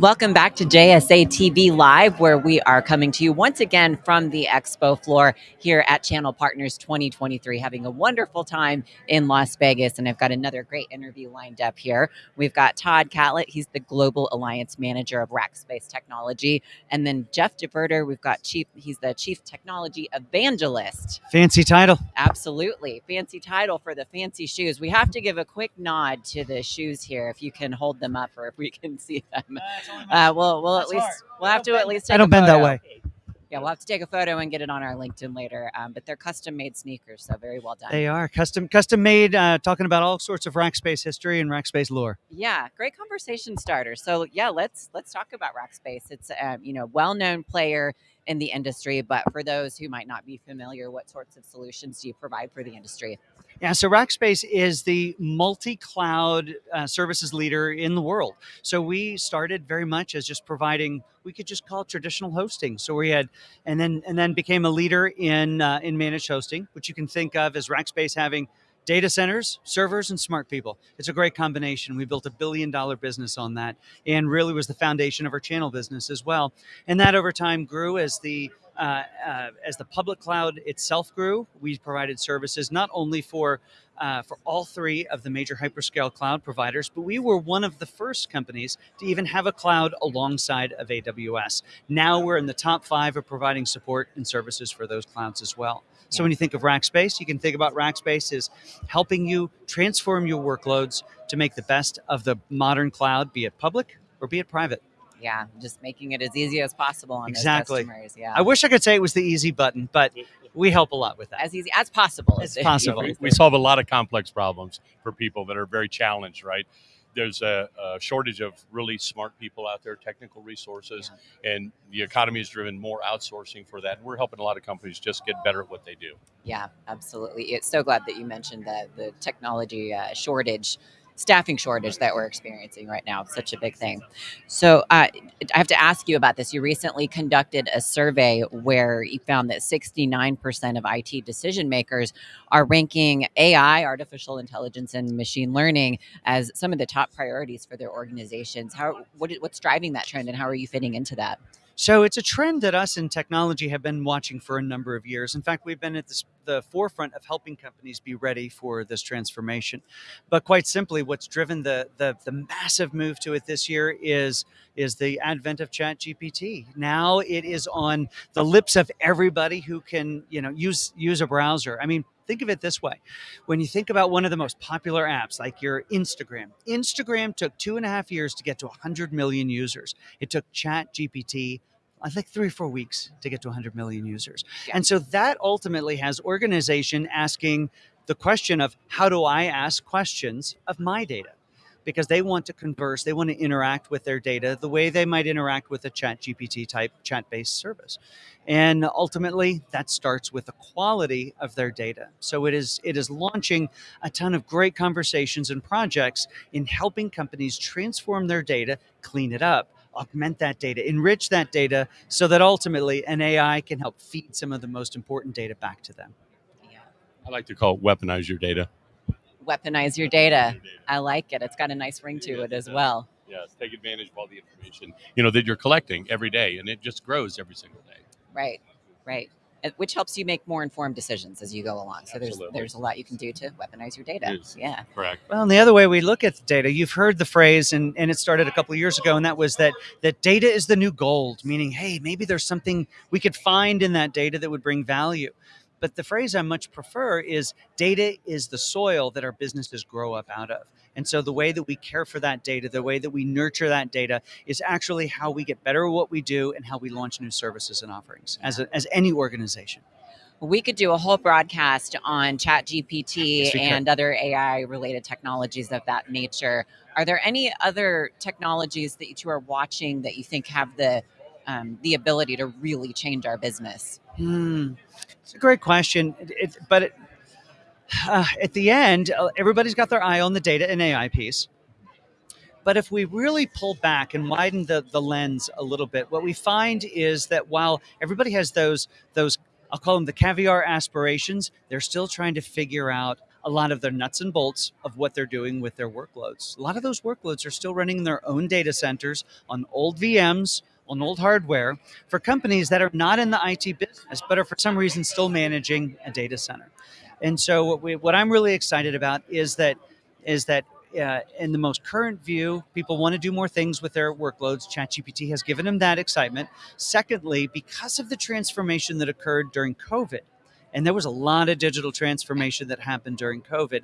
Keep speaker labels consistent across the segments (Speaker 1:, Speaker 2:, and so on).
Speaker 1: Welcome back to JSA TV Live, where we are coming to you once again from the expo floor here at Channel Partners 2023, having a wonderful time in Las Vegas. And I've got another great interview lined up here. We've got Todd Catlett, he's the Global Alliance Manager of Rackspace Technology. And then Jeff DeVerter, we've got Chief, he's the Chief Technology Evangelist.
Speaker 2: Fancy title.
Speaker 1: Absolutely. Fancy title for the fancy shoes. We have to give a quick nod to the shoes here, if you can hold them up or if we can see them. Uh, Uh, we'll we'll at least we'll have to at least take
Speaker 2: I don't
Speaker 1: a
Speaker 2: bend that way.
Speaker 1: Yeah, we'll have to take a photo and get it on our LinkedIn later. Um, but they're custom made sneakers, so very well done.
Speaker 2: They are custom custom made, uh, talking about all sorts of Rackspace history and Rackspace lore.
Speaker 1: Yeah, great conversation starter. So yeah, let's let's talk about Rackspace. It's um, you know well known player in the industry, but for those who might not be familiar, what sorts of solutions do you provide for the industry?
Speaker 2: Yeah, so Rackspace is the multi-cloud uh, services leader in the world. So we started very much as just providing, we could just call it traditional hosting. So we had, and then and then became a leader in uh, in managed hosting, which you can think of as Rackspace having data centers, servers, and smart people. It's a great combination. We built a billion dollar business on that and really was the foundation of our channel business as well. And that over time grew as the uh, uh, as the public cloud itself grew, we provided services not only for uh, for all three of the major hyperscale cloud providers, but we were one of the first companies to even have a cloud alongside of AWS. Now we're in the top five of providing support and services for those clouds as well. So when you think of Rackspace, you can think about Rackspace as helping you transform your workloads to make the best of the modern cloud, be it public or be it private.
Speaker 1: Yeah, just making it as easy as possible on
Speaker 2: Exactly.
Speaker 1: those customers. Yeah,
Speaker 2: I wish I could say it was the easy button, but we help a lot with that.
Speaker 1: as easy as possible.
Speaker 2: As possible.
Speaker 1: is
Speaker 3: we solve a lot of complex problems for people that are very challenged, right? There's a, a shortage of really smart people out there, technical resources, and the economy has driven more outsourcing for that. And we're helping a lot of companies just get better at what they do.
Speaker 1: Yeah, absolutely. It's so glad that you mentioned that the technology uh, shortage, staffing shortage that we're experiencing right now. Such a big thing. So uh, I have to ask you about this. You recently conducted a survey where you found that 69% of IT decision makers are ranking AI, artificial intelligence, and machine learning as some of the top priorities for their organizations. How what, what's driving that trend, and how are you fitting into that?
Speaker 2: So it's a trend that us in technology have been watching for a number of years. In fact, we've been at this, the forefront of helping companies be ready for this transformation. But quite simply, what's driven the, the, the massive move to it this year is, is the advent of ChatGPT. Now it is on the lips of everybody who can you know, use, use a browser. I mean, think of it this way. When you think about one of the most popular apps, like your Instagram, Instagram took two and a half years to get to 100 million users. It took chat gpt I think three or four weeks to get to 100 million users. And so that ultimately has organization asking the question of how do I ask questions of my data? Because they want to converse, they want to interact with their data the way they might interact with a chat GPT type chat based service. And ultimately that starts with the quality of their data. So it is it is launching a ton of great conversations and projects in helping companies transform their data, clean it up, augment that data, enrich that data so that ultimately an AI can help feed some of the most important data back to them.
Speaker 3: I like to call it weaponize your data.
Speaker 1: Weaponize your data. I like it. It's got a nice ring to it as well.
Speaker 3: Yes, take advantage of all the information you know that you're collecting every day, and it just grows every single day.
Speaker 1: Right, right. Which helps you make more informed decisions as you go along. So there's there's a lot you can do to weaponize your data.
Speaker 3: Yes.
Speaker 1: Yeah,
Speaker 3: Correct.
Speaker 2: Well, and the other way we look at the data, you've heard the phrase, and, and it started a couple of years ago, and that was that that data is the new gold, meaning, hey, maybe there's something we could find in that data that would bring value. But the phrase I much prefer is data is the soil that our businesses grow up out of. And so the way that we care for that data, the way that we nurture that data is actually how we get better at what we do and how we launch new services and offerings as, a, as any organization.
Speaker 1: we could do a whole broadcast on ChatGPT
Speaker 2: Yes, we could.
Speaker 1: and other AI related technologies of that nature. Are there any other technologies that you are watching that you think have the um, the ability to really change our business?
Speaker 2: Hmm. It's a great question. It, it- but it, uh, at the end, uh, everybody's got their eye on the data and AI piece. But if we really pull back and widen the, the lens a little bit, what we find is that while everybody has those those I'll call them the caviar aspirations, they're still trying to figure out a lot of their nuts and bolts of what they're doing with their workloads. A lot of those workloads are still running in their own data centers on old VMs, on old hardware for companies that are not in the IT business, but are for some reason still managing a data center. And so what, we, what I'm really excited about is that is that uh, in the most current view, people want to do more things with their workloads. ChatGPT has given them that excitement. Secondly, because of the transformation that occurred during COVID, and there was a lot of digital transformation that happened during COVID,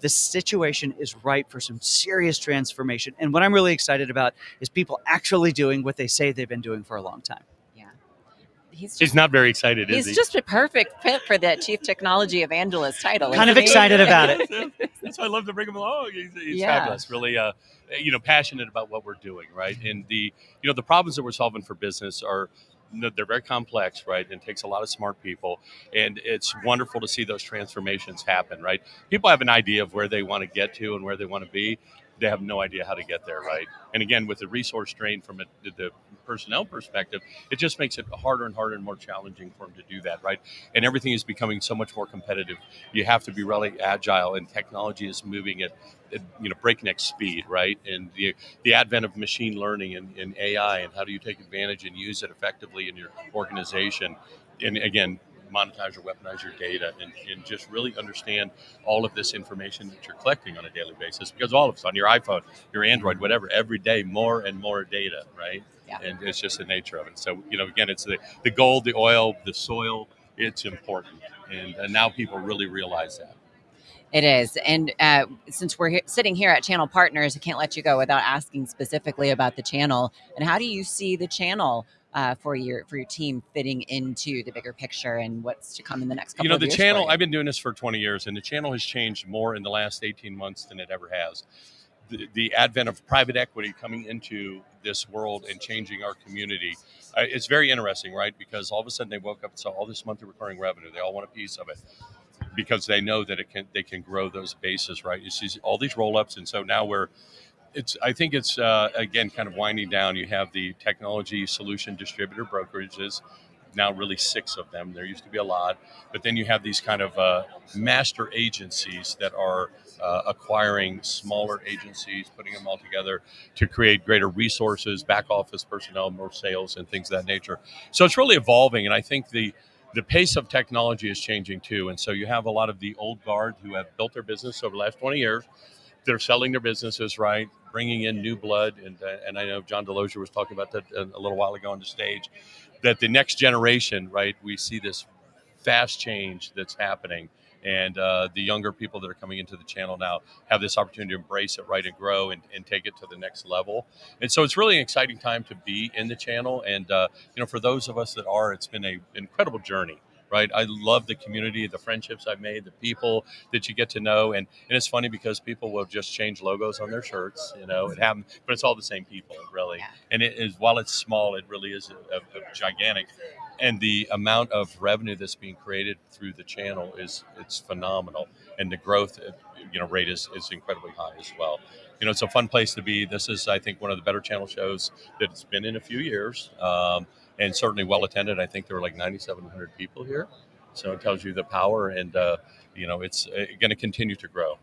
Speaker 2: the situation is ripe for some serious transformation. And what I'm really excited about is people actually doing what they say they've been doing for a long time.
Speaker 1: Yeah. He's just,
Speaker 3: He's not very excited,
Speaker 1: he's
Speaker 3: is he?
Speaker 1: just a perfect fit for that chief technology evangelist title.
Speaker 2: Kind of
Speaker 1: he?
Speaker 2: excited about it.
Speaker 3: That's why I love to bring him along. He's, he's
Speaker 1: Yeah.
Speaker 3: fabulous. Really, uh, you know, passionate about what we're doing, right? And the, you know, the problems that we're solving for business are, no, they're very complex, right? And takes a lot of smart people, and it's wonderful to see those transformations happen, right? People have an idea of where they want to get to and where they want to be. They have no idea how to get there, right? And again, with the resource strain from a, the personnel perspective, it just makes it harder and harder and more challenging for them to do that, right? And everything is becoming so much more competitive. You have to be really agile, and technology is moving at, at you know breakneck speed, right? And the the advent of machine learning and, and AI, and how do you take advantage and use it effectively in your organization? And again, monetize or weaponize your data and, and just really understand all of this information that you're collecting on a daily basis because all of it's on your iphone your android whatever every day more and more data right
Speaker 1: Yeah.
Speaker 3: and it's just the nature of it so you know again it's the, the gold the oil the soil it's important and, and now people really realize that
Speaker 1: It is. And uh, since we're he- sitting here at Channel Partners, I can't let you go without asking specifically about the channel. And how do you see the channel uh, for your for your team fitting into the bigger picture and what's to come in the next couple
Speaker 3: you know the channel i've been doing this for 20 years and the channel has changed more in the last 18 months than it ever has. The, the advent of private equity coming into this world and changing our community uh, it's very interesting right? Because all of a sudden they woke up and saw all this monthly recurring revenue. They all want a piece of it because they know that it can they can grow those bases right? You see all these roll-ups and so now we're it's i think it's uh, again kind of winding down. You have the technology solution distributor brokerages now really six of them. There used to be a lot but then you have these kind of uh, master agencies that are uh, acquiring smaller agencies putting them all together to create greater resources back office personnel more sales and things of that nature. So it's really evolving and i think the the pace of technology is changing too. And so you have a lot of the old guard who have built their business over the last 20 years. They're selling their businesses right bringing in new blood and uh, and i know john delozier was talking about that a, a little while ago on the stage that the next generation right we see this fast change that's happening. And uh, the younger people that are coming into the channel now have this opportunity to embrace it right and grow and, and take it to the next level. And so it's really an exciting time to be in the channel. And uh, you know for those of us that are it's been a incredible journey right? I love the community the friendships i've made the people that you get to know and and it's funny because people will just change logos on their shirts you know it happens but it's all the same people really.
Speaker 1: Yeah.
Speaker 3: and it is while it's small it really is a, a, a gigantic and the amount of revenue that's being created through the channel is it's phenomenal. And the growth you know rate is, is incredibly high as well you know it's a fun place to be this is i think one of the better channel shows that it's been in a few years um, and certainly well attended i think there were like 9700 people here so it tells you the power and uh, you know it's uh, going to continue to grow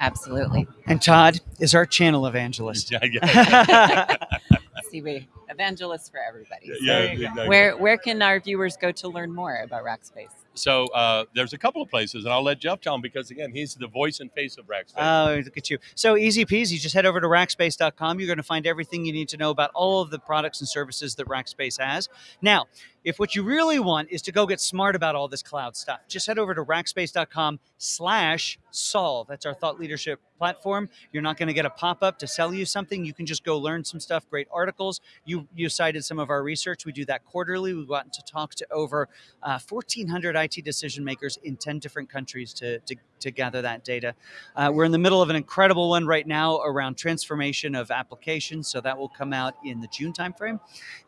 Speaker 1: Absolutely.
Speaker 2: And Todd is our channel evangelist.
Speaker 3: yeah, yeah.
Speaker 1: See, we evangelists for everybody. So
Speaker 3: Yeah,
Speaker 1: there you go.
Speaker 3: exactly.
Speaker 1: Where where can our viewers go to learn more about Rackspace?
Speaker 3: so uh, there's a couple of places and i'll let jeff tell them because again he's the voice and face of rackspace
Speaker 2: Oh, look at you. So easy peasy. Just head over to rackspace.com. You're going to find everything you need to know about all of the products and services that Rackspace has. Now, if what you really want is to go get smart about all this cloud stuff, just head over to rackspace.com slash solve. That's our thought leadership platform. You're not going to get a pop-up to sell you something. You can just go learn some stuff, great articles. You you cited some of our research. We do that quarterly. We've gotten to talk to over uh, 1,400 IT decision makers in 10 different countries to, to, to gather that data. Uh, we're in the middle of an incredible one right now around transformation of applications, so that will come out in the June timeframe.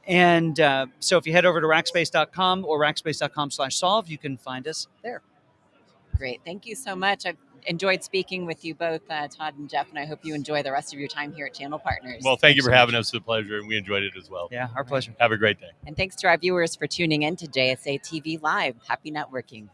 Speaker 2: And uh, so if you head over to rackspace.com or rackspace.com slash solve, you can find us there.
Speaker 1: Great. Thank you so much. I've enjoyed speaking with you both, uh, Todd and Jeff, and I hope you enjoy the rest of your time here at Channel Partners.
Speaker 3: well thank you for
Speaker 2: so
Speaker 3: having
Speaker 2: much.
Speaker 3: us it's a pleasure and we enjoyed it as well
Speaker 2: Yeah, our pleasure.
Speaker 3: have a great day
Speaker 1: and thanks to our viewers for tuning in to JSA TV Live. Happy networking.